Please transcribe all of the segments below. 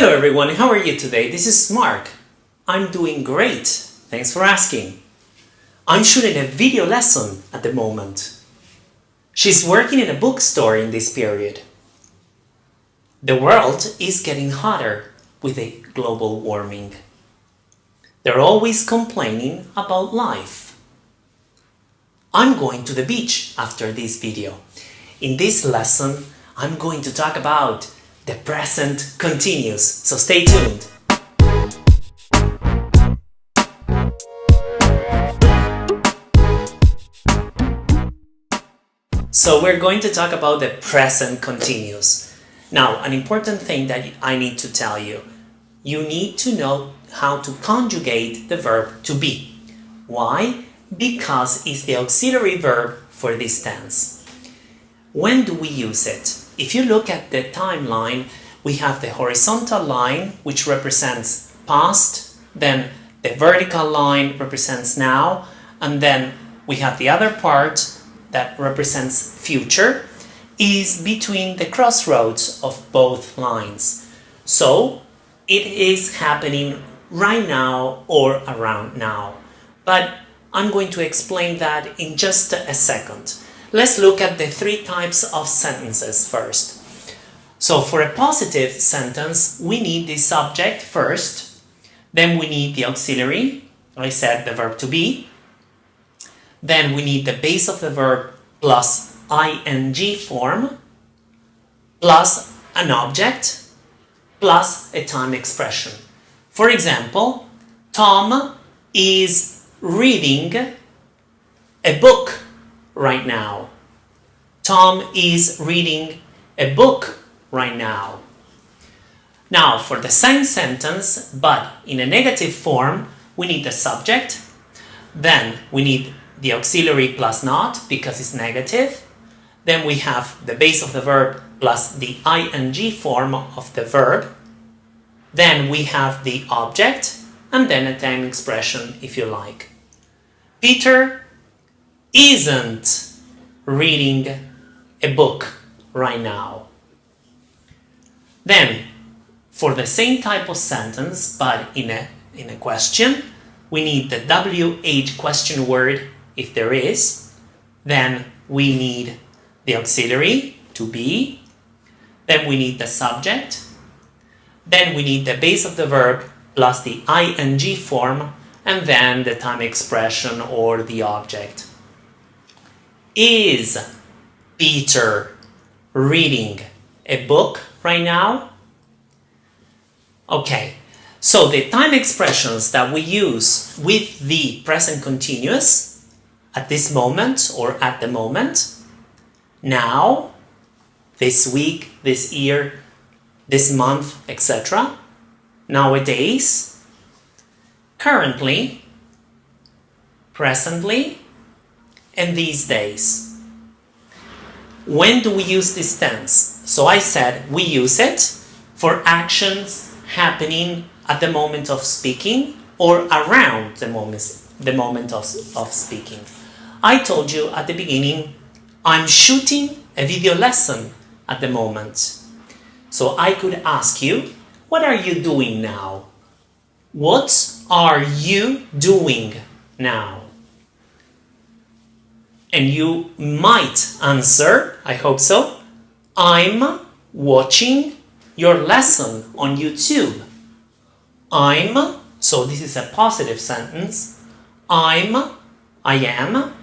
Hello everyone, how are you today? This is Mark. I'm doing great, thanks for asking. I'm shooting a video lesson at the moment. She's working in a bookstore in this period. The world is getting hotter with the global warming. They're always complaining about life. I'm going to the beach after this video. In this lesson, I'm going to talk about the present continuous, so stay tuned. So we're going to talk about the present continuous. Now, an important thing that I need to tell you. You need to know how to conjugate the verb to be. Why? Because it's the auxiliary verb for this tense. When do we use it? If you look at the timeline, we have the horizontal line, which represents past, then the vertical line represents now, and then we have the other part that represents future, is between the crossroads of both lines. So it is happening right now or around now. But I'm going to explain that in just a second. Let's look at the three types of sentences first. So for a positive sentence, we need the subject first, then we need the auxiliary, I said the verb to be, then we need the base of the verb plus ing form, plus an object, plus a time expression. For example, Tom is reading a book right now. Tom is reading a book right now. Now, for the same sentence, but in a negative form, we need the subject, then we need the auxiliary plus not, because it's negative, then we have the base of the verb plus the ing form of the verb, then we have the object, and then a time expression if you like. Peter isn't reading a book right now. Then, for the same type of sentence, but in a, in a question, we need the WH question word if there is. Then we need the auxiliary to be. Then we need the subject. Then we need the base of the verb plus the ing form and then the time expression or the object. Is Peter reading a book right now? Okay, so the time expressions that we use with the present continuous at this moment or at the moment, now, this week, this year, this month, etc. Nowadays, currently, presently, and these days. When do we use this tense? So I said we use it for actions happening at the moment of speaking or around the moment, the moment of, of speaking. I told you at the beginning, I'm shooting a video lesson at the moment. So I could ask you, what are you doing now? What are you doing now? And you might answer, I hope so, I'm watching your lesson on YouTube. I'm, so this is a positive sentence, I'm, I am,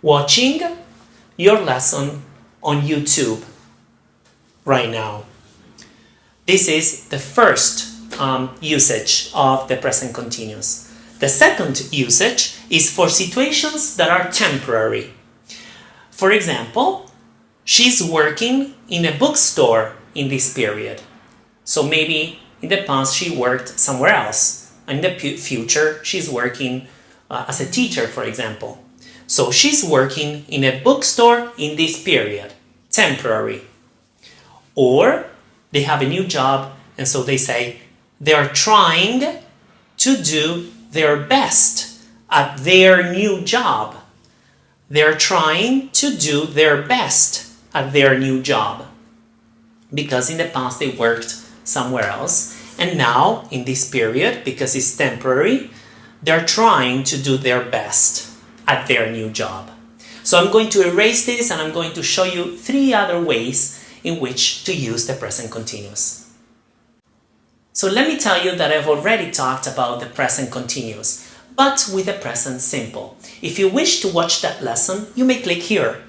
watching your lesson on YouTube right now. This is the first um, usage of the present continuous. The second usage is for situations that are temporary. For example, she's working in a bookstore in this period. So maybe in the past she worked somewhere else. In the future, she's working uh, as a teacher, for example. So she's working in a bookstore in this period, temporary. Or they have a new job and so they say they are trying to do their best at their new job. They're trying to do their best at their new job because in the past they worked somewhere else And now, in this period, because it's temporary, they're trying to do their best at their new job. So I'm going to erase this and I'm going to show you three other ways in which to use the present continuous. So let me tell you that I've already talked about the present continuous, but with the present simple. If you wish to watch that lesson, you may click here.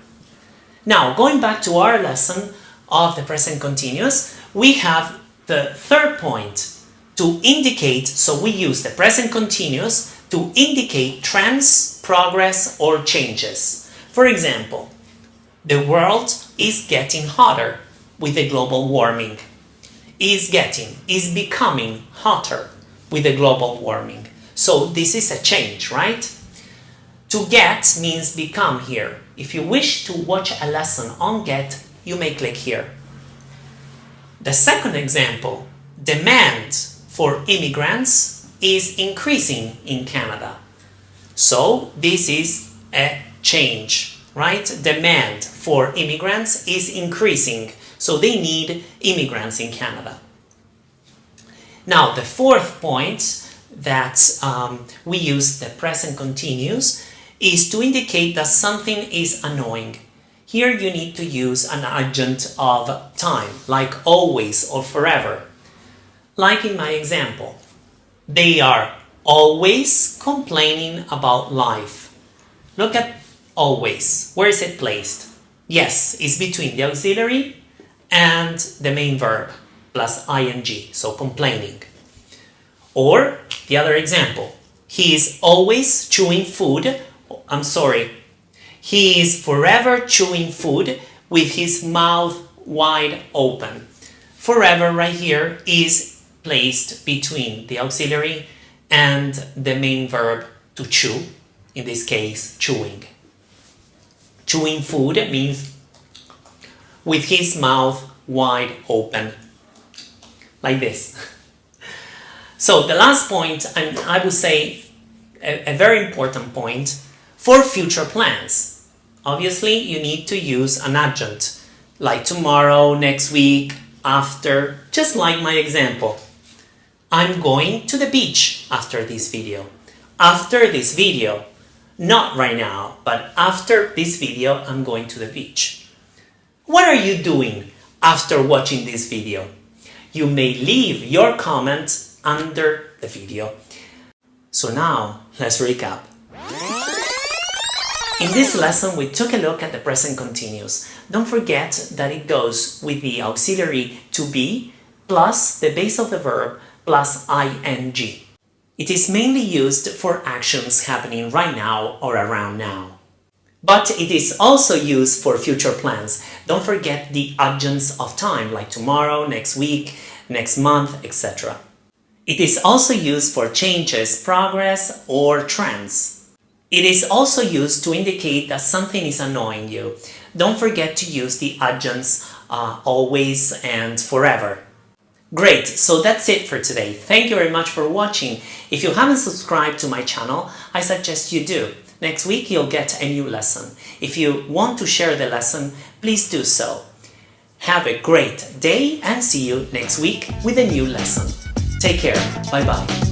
Now, going back to our lesson of the present continuous, we have the third point to indicate, so we use the present continuous to indicate trends, progress or changes. For example, the world is getting hotter with the global warming. Is getting, is becoming hotter with the global warming. So this is a change, right? To get means become here. If you wish to watch a lesson on get, you may click here. The second example, demand for immigrants is increasing in Canada. So this is a change, right? Demand for immigrants is increasing, so they need immigrants in Canada. Now, the fourth point that um, we use the present continuous is to indicate that something is annoying. Here you need to use an adjunct of time, like always or forever. Like in my example, they are always complaining about life. Look at always. Where is it placed? Yes, it's between the auxiliary and the main verb plus ing, so complaining. Or the other example, he is always chewing food. I'm sorry, he is forever chewing food with his mouth wide open. Forever right here is placed between the auxiliary and the main verb to chew, in this case, chewing. Chewing food means with his mouth wide open, like this. So the last point, and I would say a, a very important point, for future plans. Obviously, you need to use an adjunct, like tomorrow, next week, after, just like my example. I'm going to the beach after this video. After this video, not right now, but after this video, I'm going to the beach. What are you doing after watching this video? You may leave your comments under the video. So now, let's recap. In this lesson, we took a look at the present continuous. Don't forget that it goes with the auxiliary to be plus the base of the verb plus ing. It is mainly used for actions happening right now or around now. But it is also used for future plans. Don't forget the adjuncts of time like tomorrow, next week, next month, etc. It is also used for changes, progress, or trends. It is also used to indicate that something is annoying you. Don't forget to use the adjuncts uh, always and forever. Great, so that's it for today. Thank you very much for watching. If you haven't subscribed to my channel, I suggest you do. Next week you'll get a new lesson. If you want to share the lesson, please do so. Have a great day and see you next week with a new lesson. Take care. Bye bye.